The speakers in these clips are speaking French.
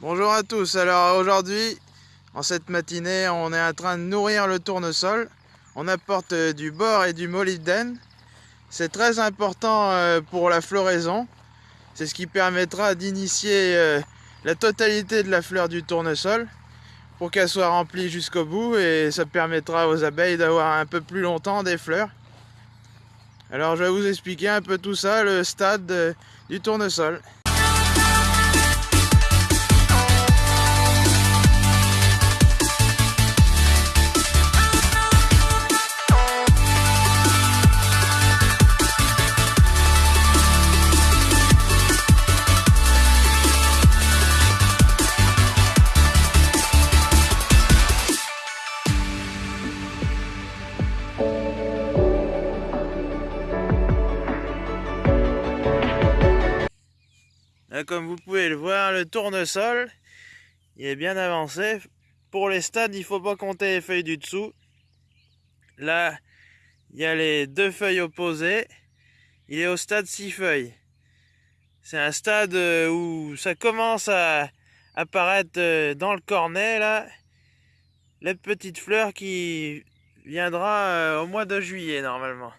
Bonjour à tous, alors aujourd'hui, en cette matinée, on est en train de nourrir le tournesol. On apporte euh, du bord et du molybdène. C'est très important euh, pour la floraison. C'est ce qui permettra d'initier euh, la totalité de la fleur du tournesol pour qu'elle soit remplie jusqu'au bout et ça permettra aux abeilles d'avoir un peu plus longtemps des fleurs. Alors je vais vous expliquer un peu tout ça, le stade du tournesol. Pouvez le voir, le tournesol, il est bien avancé. Pour les stades, il ne faut pas compter les feuilles du dessous. Là, il y a les deux feuilles opposées. Il est au stade 6 feuilles. C'est un stade euh, où ça commence à apparaître euh, dans le cornet, là, les petites fleurs qui viendra euh, au mois de juillet, normalement.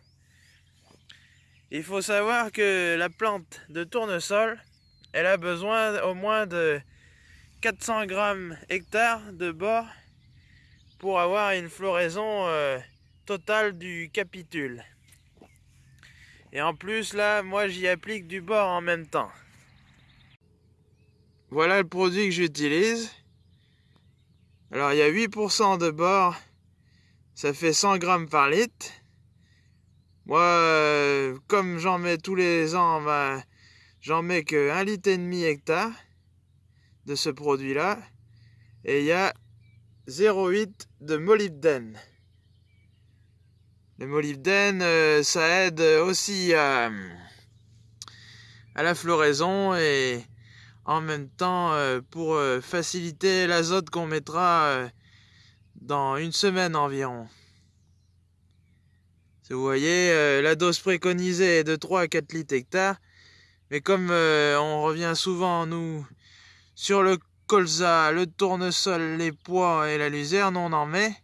Il faut savoir que la plante de tournesol, elle a besoin au moins de 400 grammes hectares de bord pour avoir une floraison euh, totale du capitule. Et en plus là, moi j'y applique du bord en même temps. Voilà le produit que j'utilise. Alors il y a 8% de bord, ça fait 100 grammes par litre. Moi, euh, comme j'en mets tous les ans, ben, J'en mets que 1 litre et demi hectare de ce produit-là. Et il y a 0,8 de molybdène. Le molybdène, euh, ça aide aussi à, à, la floraison et en même temps euh, pour euh, faciliter l'azote qu'on mettra dans une semaine environ. Vous voyez, la dose préconisée est de 3 à 4 litres hectare. Mais comme euh, on revient souvent, nous, sur le colza, le tournesol, les pois et la luzerne, on en met.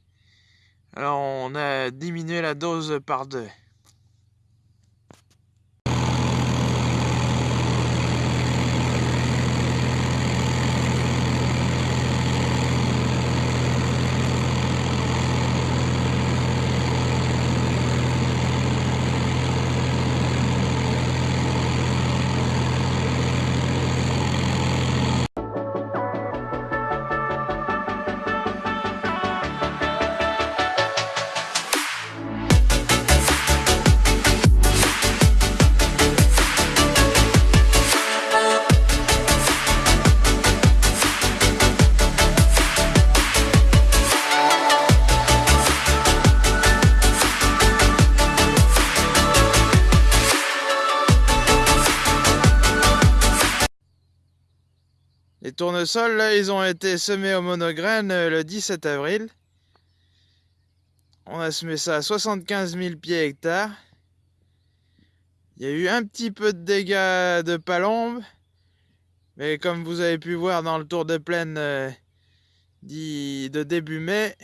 Alors on a diminué la dose par deux. Les tournesols, là, ils ont été semés au monograine euh, le 17 avril. On a semé ça à 75 000 pieds hectares. Il y a eu un petit peu de dégâts de palombe. Mais comme vous avez pu voir dans le tour de plaine euh, de début mai,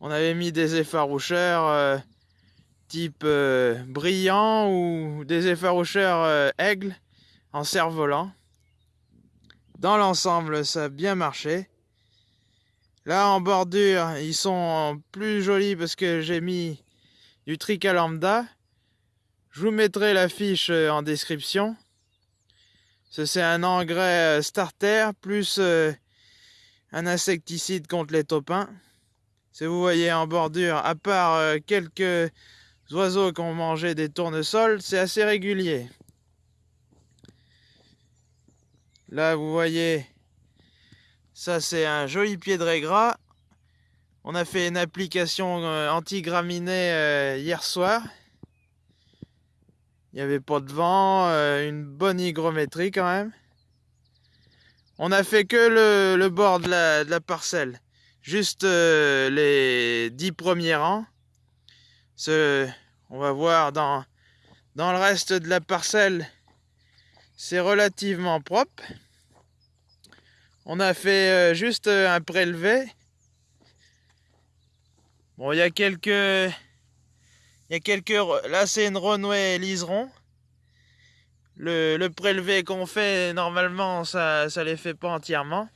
on avait mis des effaroucheurs euh, type brillant ou des effaroucheurs aigle en cerf-volant. Dans l'ensemble, ça a bien marché. Là, en bordure, ils sont plus jolis parce que j'ai mis du trica lambda. Je vous mettrai la fiche euh, en description. C'est un engrais euh, starter plus euh, un insecticide contre les topins. Si vous voyez en bordure, à part quelques oiseaux qui ont mangé des tournesols, c'est assez régulier. Là, vous voyez, ça c'est un joli pied de. On a fait une application euh, anti-graminée euh, hier soir. Il n'y avait pas de vent, euh, une bonne hygrométrie quand même. On a fait que le, bord de la, parcelle, juste les dix premiers rangs. On va voir dans, dans le reste de la parcelle, c'est relativement propre. On a fait euh, juste euh, un prélevé. Bon, il y a quelques... Il y a quelques... Là, c'est une renouée liseron. Le, le prélevé qu'on fait, normalement, ça ne les fait pas entièrement.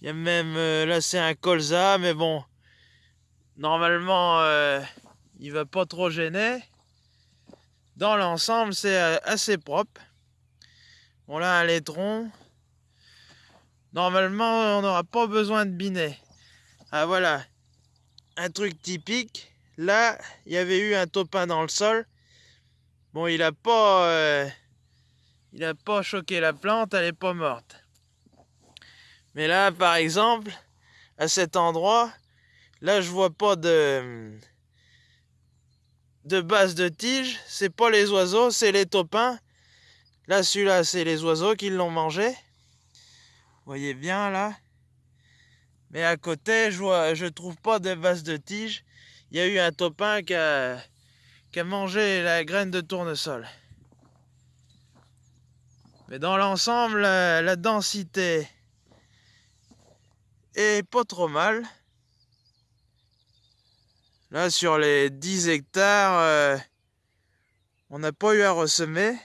Il y a même... Euh, là, c'est un colza, mais bon... Normalement, il va pas trop gêner. Dans l'ensemble, c'est assez propre. Bon, là, un laitron. Normalement, on n'aura pas besoin de binet. Ah voilà, un truc typique. Là, il y avait eu un topin dans le sol. Bon, il a pas, euh, il a pas choqué la plante, elle est pas morte. Mais là, par exemple, à cet endroit, là, je vois pas de de base de tige. C'est pas les oiseaux, c'est les topins. Là, celui-là, c'est les oiseaux qui l'ont mangé voyez bien là. Mais à côté, je vois, je trouve pas de base de tige. Il y a eu un topin qui a, qui a mangé la graine de tournesol. Mais dans l'ensemble, la, densité est pas trop mal. Là, sur les 10 hectares, euh, on n'a pas eu à ressemer.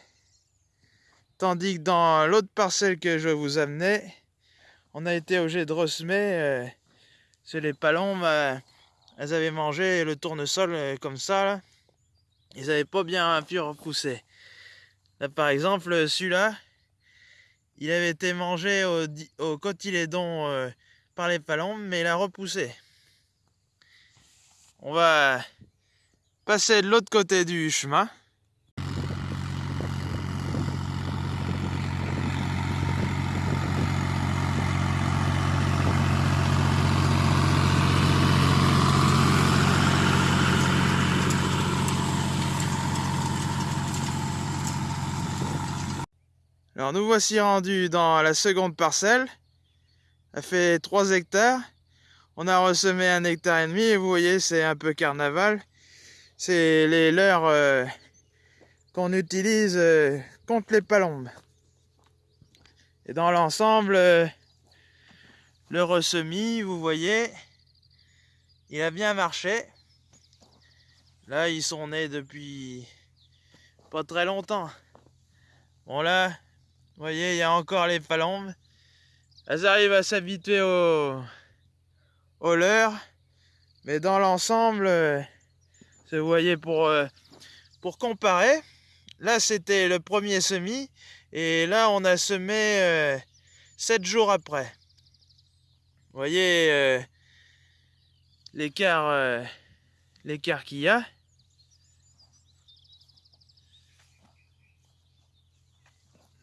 Tandis que dans l'autre parcelle que je vous amener, on a été obligé de ressemer. Euh, c'est les palombes, euh, elles avaient mangé le tournesol comme ça. Là. Ils n'avaient pas bien pu repousser. Là, par exemple, celui-là, il avait été mangé au, au cotylédon par les palombes, mais il a repoussé. On va passer de l'autre côté du chemin. Alors nous voici rendus dans la seconde parcelle. Elle fait 3 hectares. On a ressemé un hectare et demi et vous voyez c'est un peu carnaval. C'est les leurres euh, qu'on utilise euh, contre les palombes. Et dans l'ensemble, euh, le ressemis, vous voyez, il a bien marché. Là, ils sont nés depuis pas très longtemps. Bon là, vous voyez, il y a encore les palombes. Elles arrivent à s'habituer au, au. Mais dans l'ensemble, vous voyez, pour, euh, pour comparer, là c'était le premier semis. Et là, on a semé 7 euh, jours après. Vous voyez euh, l'écart l'écart qu'il y a.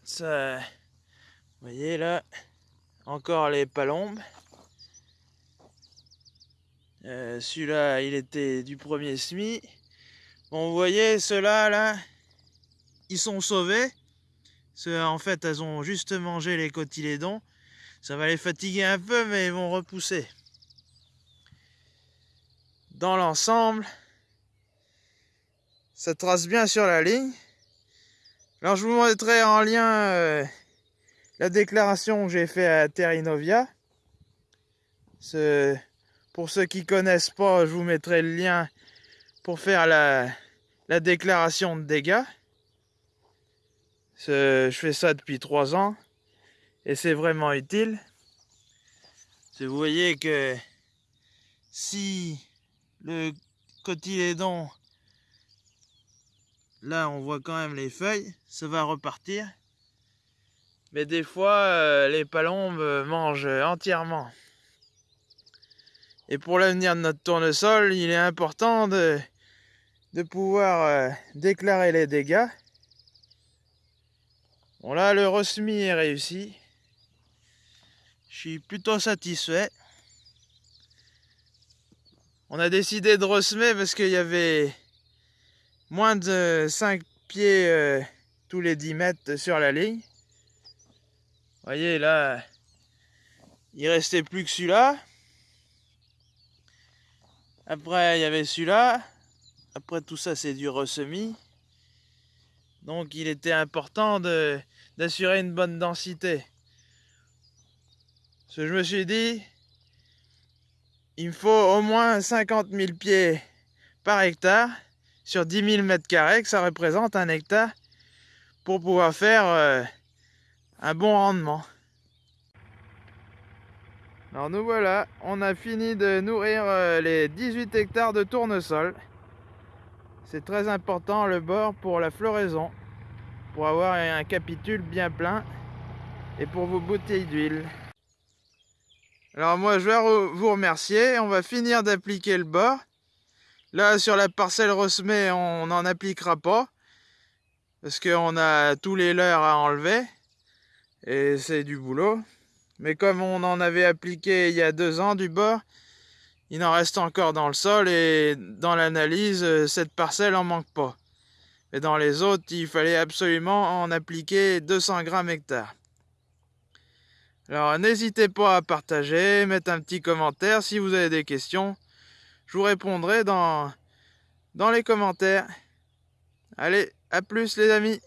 Ça, vous voyez là, encore les palombes. Euh, celui-là, il était du premier semis. Bon, vous voyez, ceux-là, là, ils sont sauvés. Ceux, en fait, elles ont juste mangé les cotylédons. Ça va les fatiguer un peu, mais ils vont repousser. Dans l'ensemble, ça trace bien sur la ligne. Alors je vous montrerai en lien euh, la déclaration que j'ai fait à Terrinovia. Pour ceux qui connaissent pas, je vous mettrai le lien pour faire la, la déclaration de dégâts. je fais ça depuis trois ans et c'est vraiment utile. Vous voyez que si le cotylédon Là, on voit quand même les feuilles. Ça va repartir. Mais des fois, euh, les palombes mangent entièrement. Et pour l'avenir de notre tournesol, il est important de, pouvoir euh, déclarer les dégâts. Bon là, le resmi est réussi. Je suis plutôt satisfait. On a décidé de ressemer parce qu'il y avait moins de 5 pieds euh, tous les 10 mètres sur la ligne. Voyez là, il restait plus que celui-là. Après, il y avait celui-là. Après, tout ça, c'est du ressemis. Donc, il était important d'assurer une bonne densité. Je me suis dit, il me faut au moins 50 000 pieds par hectare sur 10 000 mètres carrés, que ça représente un hectare, pour pouvoir faire euh, un bon rendement. Alors nous voilà, on a fini de nourrir euh, les 18 hectares de tournesol. C'est très important le bord pour la floraison, pour avoir un capitule bien plein et pour vos bouteilles d'huile. Alors moi je vais vous remercier, on va finir d'appliquer le bord. Là sur la parcelle Rosmet on n'en appliquera pas parce qu'on a tous les leurres à enlever et c'est du boulot. Mais comme on en avait appliqué il y a deux ans du bord, il en reste encore dans le sol et dans l'analyse, euh, cette parcelle en manque pas. Et dans les autres, il fallait absolument en appliquer 200 grammes hectare. Alors n'hésitez pas à partager, mettre un petit commentaire si vous avez des questions. Je vous répondrai dans les commentaires. Allez, à plus les amis